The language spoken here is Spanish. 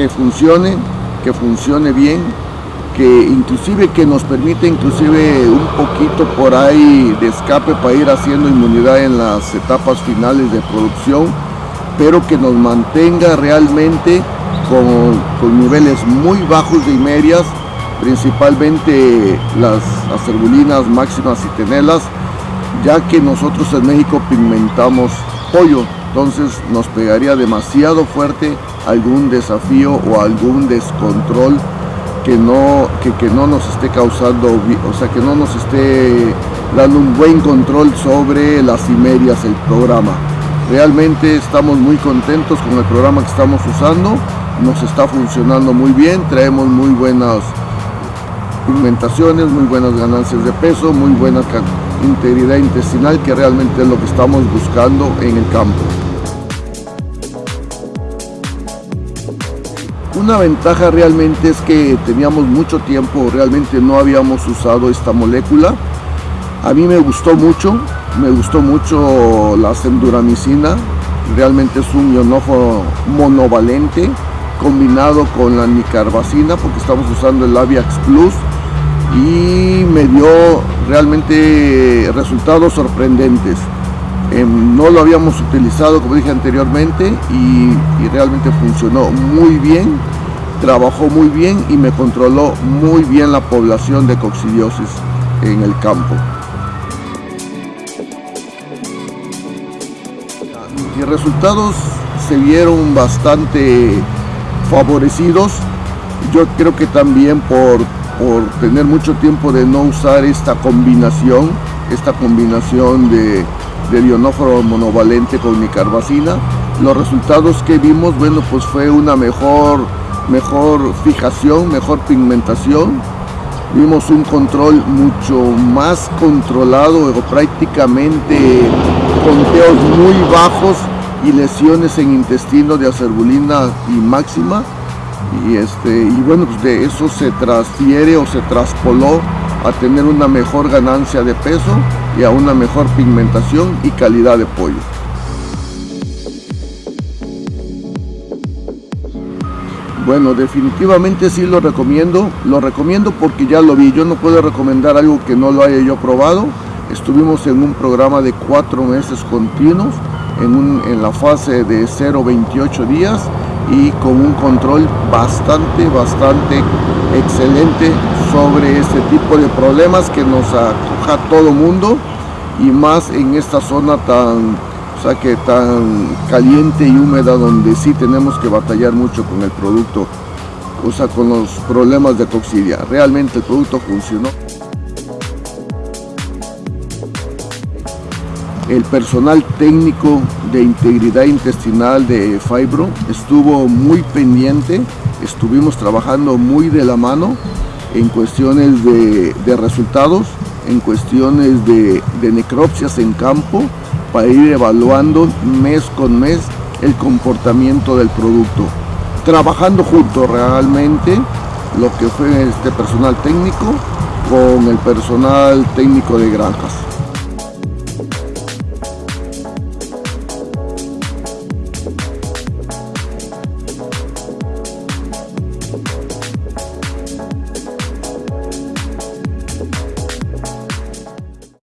que funcione, que funcione bien, que inclusive que nos permite inclusive un poquito por ahí de escape para ir haciendo inmunidad en las etapas finales de producción, pero que nos mantenga realmente con, con niveles muy bajos de medias, principalmente las acerbulinas máximas y tenelas, ya que nosotros en México pigmentamos pollo, entonces nos pegaría demasiado fuerte algún desafío o algún descontrol que no, que, no nos esté causando, o sea, que no nos esté dando un buen control sobre las medias el programa. Realmente estamos muy contentos con el programa que estamos usando, nos está funcionando muy bien, traemos muy buenas pigmentaciones, muy buenas ganancias de peso, muy buena integridad intestinal, que realmente es lo que estamos buscando en el campo. Una ventaja realmente es que teníamos mucho tiempo, realmente no habíamos usado esta molécula. A mí me gustó mucho, me gustó mucho la senduramicina, realmente es un ionófono monovalente combinado con la nicarbacina porque estamos usando el Aviax Plus y me dio realmente resultados sorprendentes. Em, no lo habíamos utilizado como dije anteriormente y, realmente funcionó muy bien, trabajó muy bien y me controló muy bien la población de coccidiosis en el campo. Mis resultados se vieron bastante favorecidos, yo creo que también por, por tener mucho tiempo de no usar esta combinación, esta combinación de de ionóforo monovalente con nicarbacina. Los resultados que vimos, bueno, pues fue una mejor, mejor fijación, mejor pigmentación. Vimos un control mucho más controlado, prácticamente conteos muy bajos y lesiones en intestino de acerbulina y máxima. Y, este, y bueno, pues de eso se transfiere o se traspoló a tener una mejor ganancia de peso y a una mejor pigmentación y calidad de pollo. Bueno, definitivamente sí lo recomiendo. Lo recomiendo porque ya lo vi. Yo no puedo recomendar algo que no lo haya yo probado. Estuvimos en un programa de cuatro meses continuos, en, en la fase de 0-28 días y con un control bastante, bastante excelente sobre este tipo de problemas que nos acoja todo mundo y más en esta zona tan, o sea, que tan caliente y húmeda donde sí tenemos que batallar mucho con el producto, o sea, con los problemas de toxidia. Realmente el producto funcionó. El personal técnico de integridad intestinal de Fibro estuvo muy pendiente, estuvimos trabajando muy de la mano en cuestiones de, resultados, en cuestiones de, de necropsias en campo, para ir evaluando mes con mes el comportamiento del producto. Trabajando junto realmente lo que fue este personal técnico con el personal técnico de granjas.